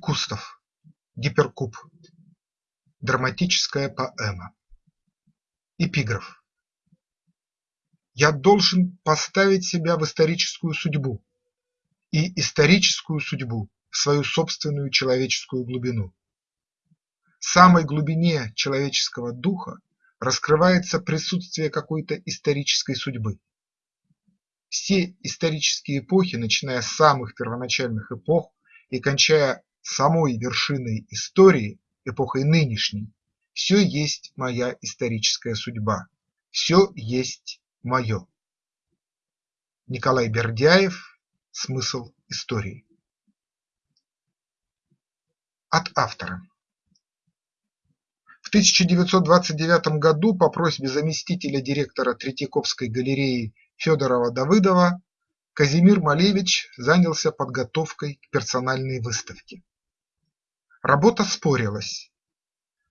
Кустов. Гиперкуб. Драматическая поэма. Эпиграф. Я должен поставить себя в историческую судьбу и историческую судьбу в свою собственную человеческую глубину. В самой глубине человеческого духа раскрывается присутствие какой-то исторической судьбы. Все исторические эпохи, начиная с самых первоначальных эпох и кончая самой вершиной истории, эпохой нынешней, все есть моя историческая судьба, все есть мое. Николай Бердяев Смысл истории От автора В 1929 году по просьбе заместителя директора Третьяковской галереи Федорова-Давыдова Казимир Малевич занялся подготовкой к персональной выставке. Работа спорилась.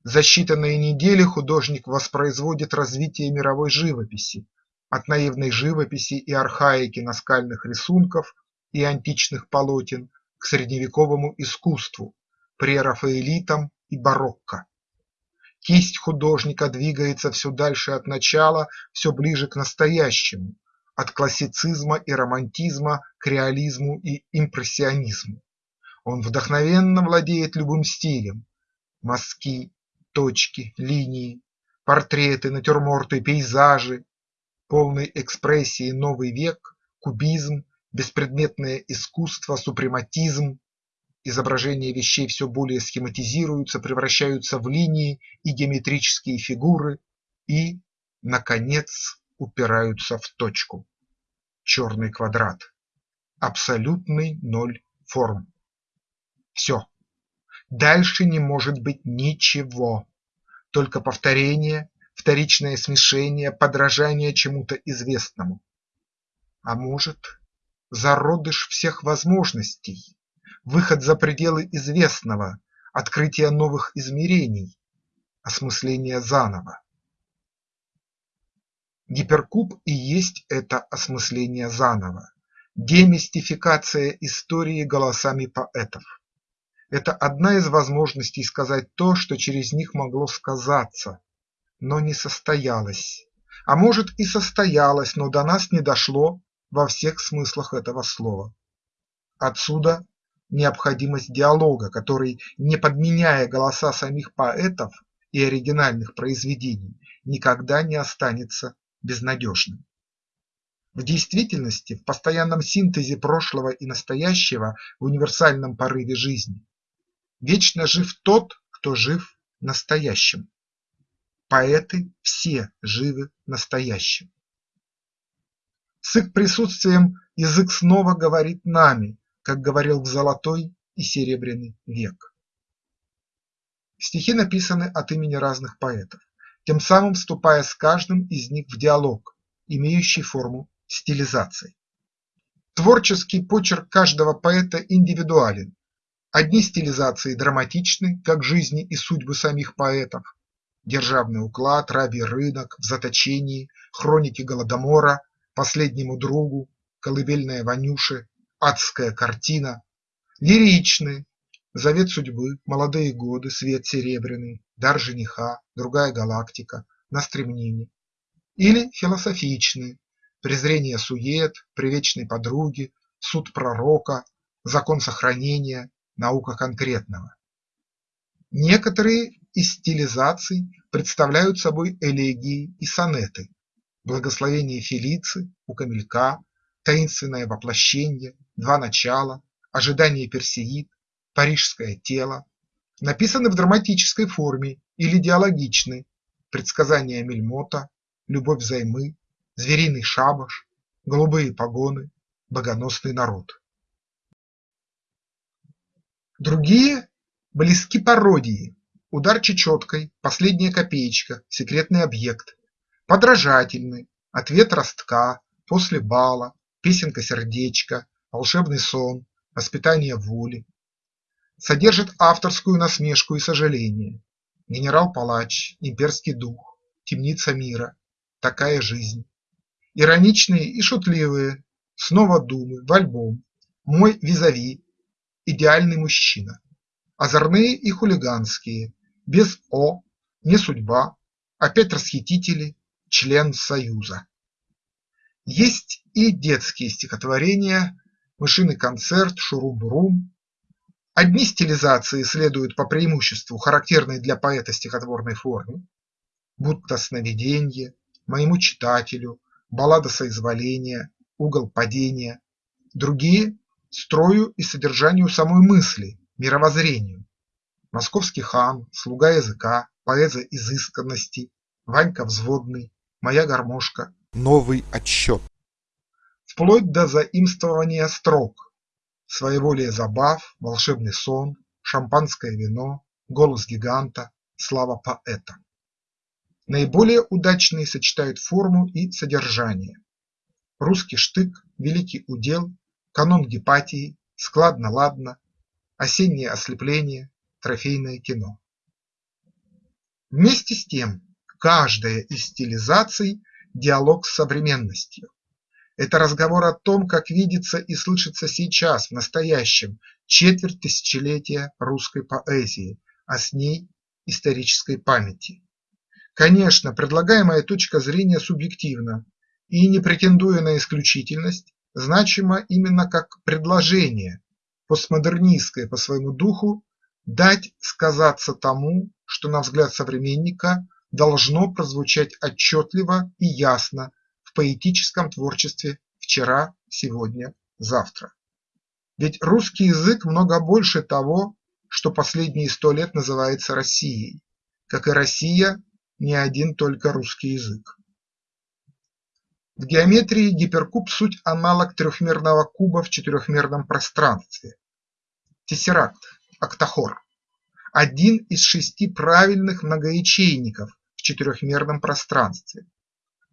За считанные недели художник воспроизводит развитие мировой живописи, от наивной живописи и архаики наскальных рисунков и античных полотен к средневековому искусству, прерафаэлитам и барокко. Кисть художника двигается все дальше от начала, все ближе к настоящему, от классицизма и романтизма к реализму и импрессионизму. Он вдохновенно владеет любым стилем – мазки, точки, линии, портреты, натюрморты, пейзажи, полный экспрессии новый век, кубизм, беспредметное искусство, супрематизм, изображения вещей все более схематизируются, превращаются в линии и геометрические фигуры. И, наконец, упираются в точку – черный квадрат, абсолютный ноль форм. Все, дальше не может быть ничего, только повторение, вторичное смешение, подражание чему-то известному. А может зародыш всех возможностей, выход за пределы известного, открытие новых измерений, осмысление заново. Гиперкуб и есть это осмысление заново, демистификация истории голосами поэтов. Это одна из возможностей сказать то, что через них могло сказаться, но не состоялось, а может и состоялось, но до нас не дошло во всех смыслах этого слова. Отсюда необходимость диалога, который, не подменяя голоса самих поэтов и оригинальных произведений, никогда не останется безнадежным. В действительности, в постоянном синтезе прошлого и настоящего в универсальном порыве жизни, вечно жив тот, кто жив настоящим. Поэты все живы настоящим. С их присутствием язык снова говорит нами, как говорил в золотой и серебряный век. Стихи написаны от имени разных поэтов, тем самым вступая с каждым из них в диалог, имеющий форму стилизации. Творческий почерк каждого поэта индивидуален. Одни стилизации драматичны, как жизни и судьбы самих поэтов. Державный уклад, рабий рынок, в заточении, хроники Голодомора Последнему другу, колыбельная Ванюши, адская картина, лиричны, завет судьбы, молодые годы, свет серебряный, дар жениха, другая галактика, на стремнине. Или философичные, презрение сует, привечной подруги, суд пророка, закон сохранения, наука конкретного. Некоторые из стилизаций представляют собой элегии и сонеты, благословение Фелицы у Камелька, таинственное воплощение, два начала, ожидание Персеид, парижское тело, написаны в драматической форме или диалогичны, предсказания Мельмота, любовь взаймы, звериный шабаш, голубые погоны, богоносный народ. Другие близки пародии, удар чечеткой, последняя копеечка, секретный объект, подражательны «Ответ ростка», «После бала», «Песенка-сердечко», «Волшебный сон», «Воспитание воли». Содержит авторскую насмешку и сожаление. Генерал-палач, имперский дух, темница мира, такая жизнь. Ироничные и шутливые, снова думы в альбом, мой визави, идеальный мужчина. озорные и хулиганские, без «о», не судьба, опять расхитители, член Союза. Есть и детские стихотворения, мышиный концерт, шурум-бурум. Одни стилизации следуют по преимуществу характерной для поэта стихотворной форме, будто сновиденье, моему читателю, баллада соизволения, угол падения, другие – строю и содержанию самой мысли, мировоззрению. Московский хан, слуга языка, поэза изысканности, Ванька взводный, моя гармошка. Новый отсчет. Вплоть до заимствования строк, своеволие забав, волшебный сон, шампанское вино, голос гиганта, слава поэта. Наиболее удачные сочетают форму и содержание. Русский штык, великий удел, канон Гепатии, складно-ладно, осеннее ослепление, трофейное кино. Вместе с тем, каждая из стилизаций – диалог с современностью. Это разговор о том, как видится и слышится сейчас, в настоящем, четверть тысячелетия русской поэзии, а с ней исторической памяти. Конечно, предлагаемая точка зрения субъективна и, не претендуя на исключительность, значима именно как предложение, постмодернистское по своему духу, дать сказаться тому, что, на взгляд современника, должно прозвучать отчетливо и ясно в поэтическом творчестве вчера, сегодня, завтра. Ведь русский язык много больше того, что последние сто лет называется Россией, как и Россия не один только русский язык. В геометрии гиперкуб – суть аналог трехмерного куба в четырехмерном пространстве. Тессеракт, октахор – один из шести правильных многоячейников в четырехмерном пространстве.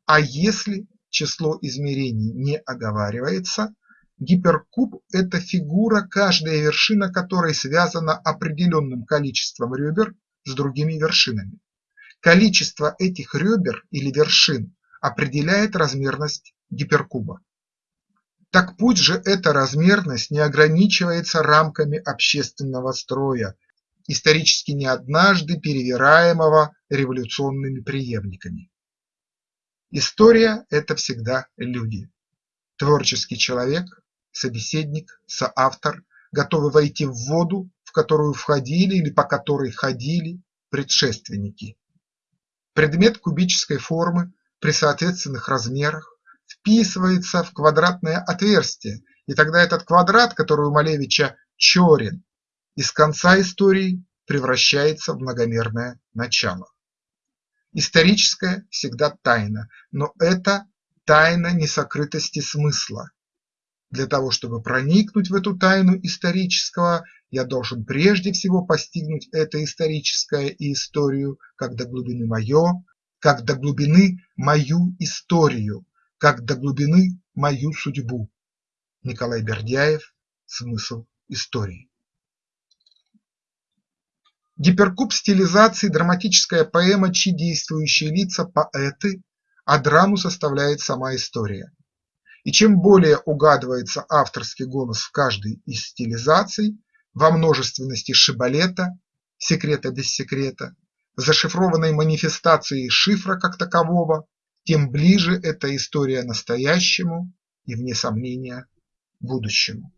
А если число измерений не оговаривается, гиперкуб – это фигура, каждая вершина которой связана определенным количеством ребер с другими вершинами. Количество этих ребер или вершин определяет размерность гиперкуба. Так пусть же эта размерность не ограничивается рамками общественного строя, исторически не однажды перевираемого революционными преемниками. История – это всегда люди. Творческий человек, собеседник, соавтор, готовы войти в воду, в которую входили или по которой ходили предшественники. Предмет кубической формы при соответственных размерах вписывается в квадратное отверстие, и тогда этот квадрат, который у Малевича черен, из конца истории превращается в многомерное начало. Историческое всегда тайна, но это тайна несокрытости смысла. Для того, чтобы проникнуть в эту тайну исторического, я должен прежде всего постигнуть это историческое и историю как до глубины мое, как до глубины мою историю, как до глубины мою судьбу. Николай Бердяев «Смысл истории». Гиперкуб стилизации – драматическая поэма, чьи действующие лица – поэты, а драму составляет сама история. И чем более угадывается авторский голос в каждой из стилизаций, во множественности шибалета, секрета без секрета, зашифрованной манифестации шифра как такового, тем ближе эта история настоящему и, вне сомнения, будущему.